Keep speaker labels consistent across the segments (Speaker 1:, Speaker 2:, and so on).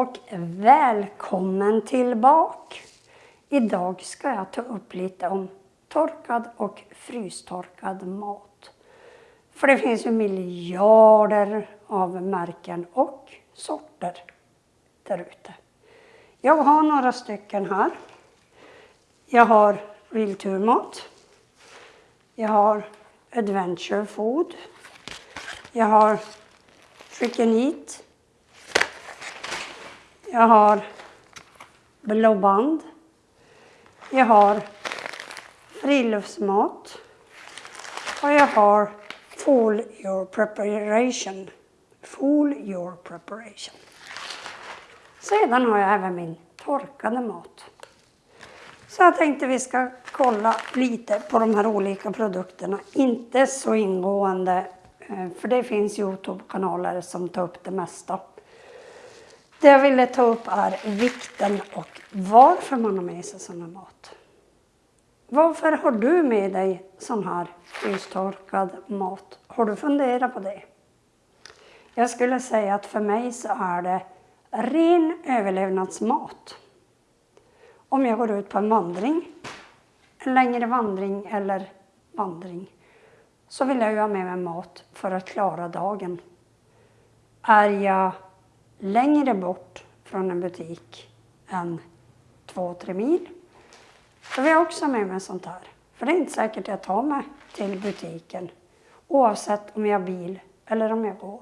Speaker 1: och välkommen tillbaka! Idag ska jag ta upp lite om torkad och frystorkad mat. För det finns ju miljarder av märken och sorter där ute. Jag har några stycken här. Jag har vilturmat. Jag har Adventure Food. Jag har Chicken Eat. Jag har Blåband. Jag har friluftsmat. Och jag har Full Your Preparation. Full Your Preparation. Sedan har jag även min torkade mat. Så jag tänkte vi ska kolla lite på de här olika produkterna. Inte så ingående, eh, för det finns Youtube-kanaler som tar upp det mesta. Det jag ville ta upp är vikten och varför man har med sig sådana här mat. Varför har du med dig sån här frystorkad mat? Har du funderat på det? Jag skulle säga att för mig så är det ren överlevnadsmat. Om jag går ut på en vandring, en längre vandring eller vandring, så vill jag ju ha med mig mat för att klara dagen. Är jag längre bort från en butik än två, tre mil, Då vill jag också ha med mig sånt här. För det är inte säkert jag tar mig till butiken oavsett om jag har bil eller om jag går.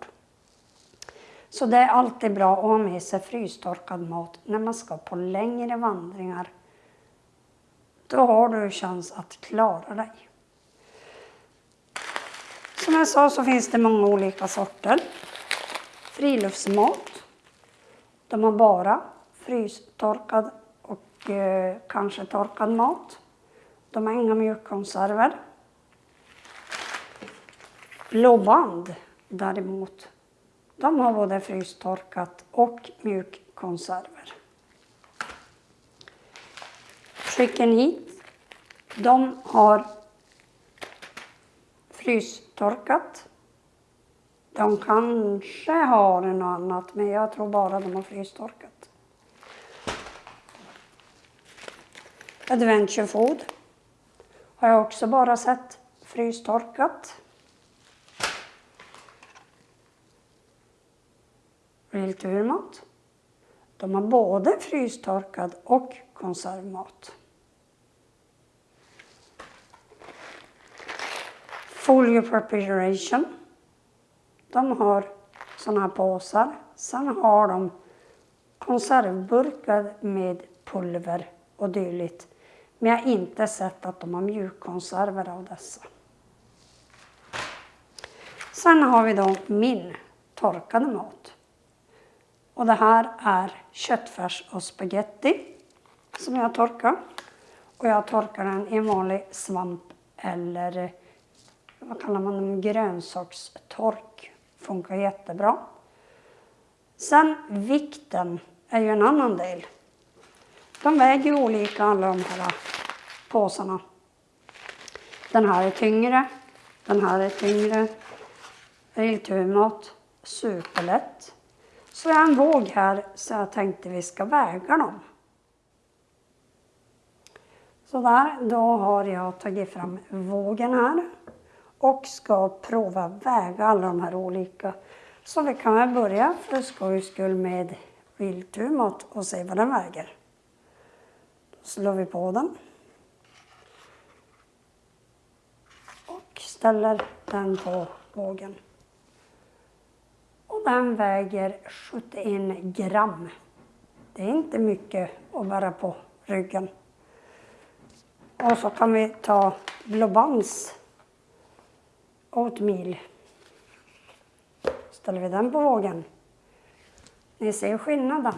Speaker 1: Så det är alltid bra att ha med sig frystorkad mat när man ska på längre vandringar. Då har du chans att klara dig. Som jag sa så finns det många olika sorter. Friluftsmat. De har bara frystorkad och eh, kanske torkad mat. De har inga mjukkonserver. Blåband däremot de har både frystorkat och mjukkonserver. Chicken hit. De har frystorkat. De kanske har något annat, men jag tror bara de har frystorkat. Adventure Food har jag också bara sett frystorkat. Real De har både frystorkad och konservmat. Folio Preparation. De har sådana här påsar. Sen har de konservburkar med pulver och dylikt. Men jag har inte sett att de har mjukkonserver av dessa. Sen har vi då min torkade mat. Och det här är köttfärs och spaghetti som jag torkar. Och jag torkar den i en vanlig svamp eller vad kallar man dem, grönsakstork. Funkar jättebra. Sen vikten är ju en annan del. De väger olika alla de här påsarna. Den här är tyngre, den här är tyngre. Rillturmat, superlätt. Så jag har en våg här så jag tänkte vi ska väga dem. Så där, då har jag tagit fram vågen här och ska prova väga alla de här olika. Så vi kan väl börja för skojs skull med vildturmat och se vad den väger. Då slår vi på den. Och ställer den på vågen. Och den väger 71 gram. Det är inte mycket att bära på ryggen. Och så kan vi ta Blåbands Oatmeal. Ställer vi den på vågen. Ni ser skillnaden.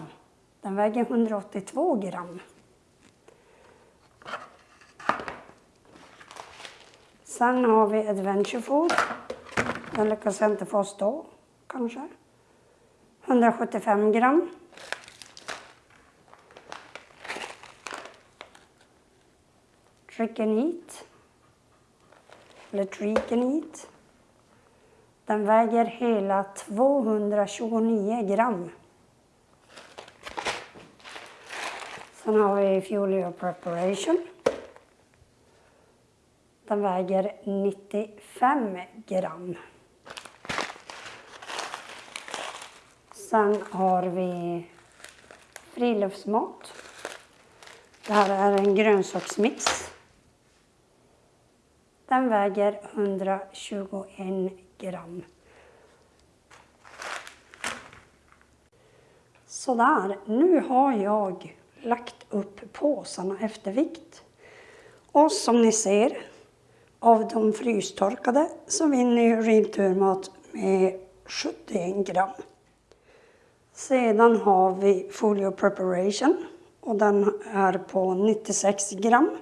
Speaker 1: Den väger 182 gram. Sen har vi Adventure Food. Den lyckas jag inte få stå kanske. 175 gram. Chicken Eat. Eller Tricken Eat. Den väger hela 229 gram. Sen har vi Fuel Your Preparation. Den väger 95 gram. Sen har vi friluftsmat. Det här är en grönsaksmix. Den väger 121 gram. Sådär, nu har jag lagt upp påsarna efter vikt. Och som ni ser, av de frystorkade så vinner ju Real med 71 gram. Sedan har vi Folio Preparation och den är på 96 gram.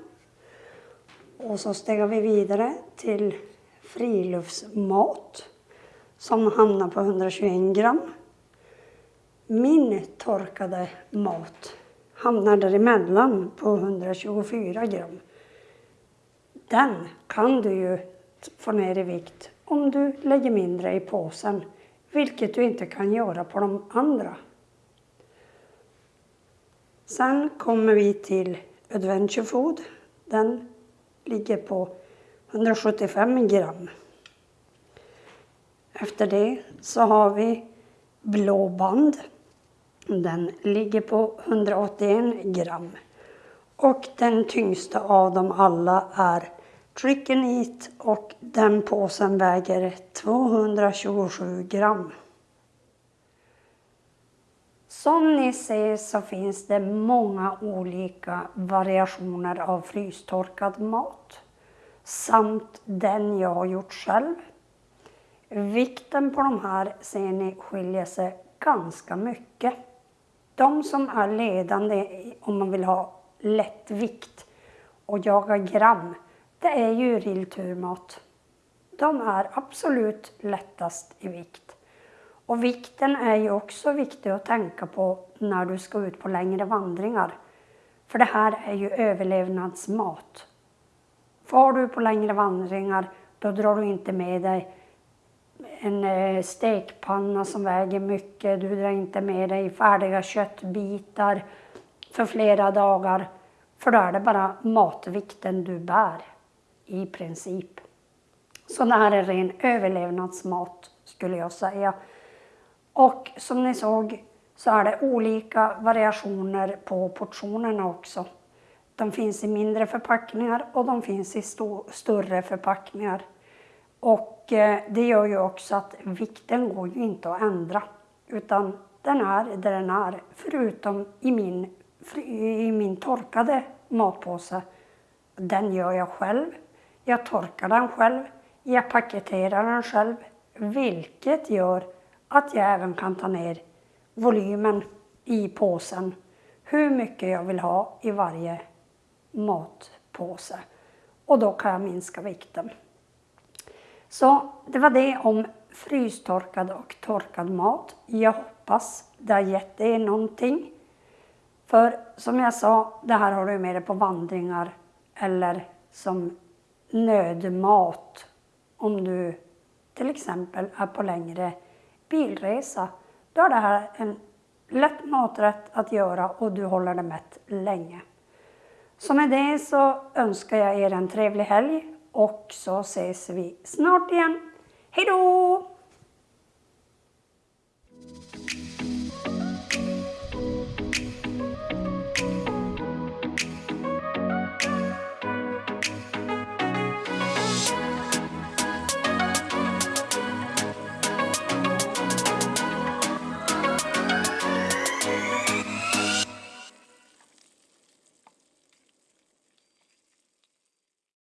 Speaker 1: Och så stegar vi vidare till friluftsmat som hamnar på 121 gram. Min torkade mat hamnar däremellan på 124 gram. Den kan du ju få ner i vikt om du lägger mindre i påsen, vilket du inte kan göra på de andra. Sen kommer vi till Adventure Food. Den ligger på 175 gram. Efter det så har vi Blå band. Den ligger på 181 gram. Och den tyngsta av dem alla är Trick and Eat och den påsen väger 227 gram. Som ni ser så finns det många olika variationer av frystorkad mat samt den jag har gjort själv. Vikten på de här ser ni skiljer sig ganska mycket. De som är ledande om man vill ha lätt vikt och jaga gram, det är ju Rillturmat. De är absolut lättast i vikt. Och vikten är ju också viktig att tänka på när du ska ut på längre vandringar. För det här är ju överlevnadsmat. Far du på längre vandringar, då drar du inte med dig en eh, stekpanna som väger mycket. Du drar inte med dig färdiga köttbitar för flera dagar. För då är det bara matvikten du bär i princip. Så det här är ren överlevnadsmat skulle jag säga. Och som ni såg så är det olika variationer på portionerna också. De finns i mindre förpackningar och de finns i större förpackningar. Och eh, det gör ju också att vikten går ju inte att ändra. Utan den är där den är. Förutom i min, i min torkade matpåse. Den gör jag själv. Jag torkar den själv. Jag paketerar den själv. Vilket gör att jag även kan ta ner volymen i påsen. Hur mycket jag vill ha i varje matpåse. Och då kan jag minska vikten. Så det var det om frystorkad och torkad mat. Jag hoppas det har gett er någonting. För som jag sa, det här har du med dig på vandringar eller som nödmat om du till exempel är på längre bilresa. Då är det här en lätt maträtt att göra och du håller dig mätt länge. Så med det så önskar jag er en trevlig helg och så ses vi snart igen. Hejdå!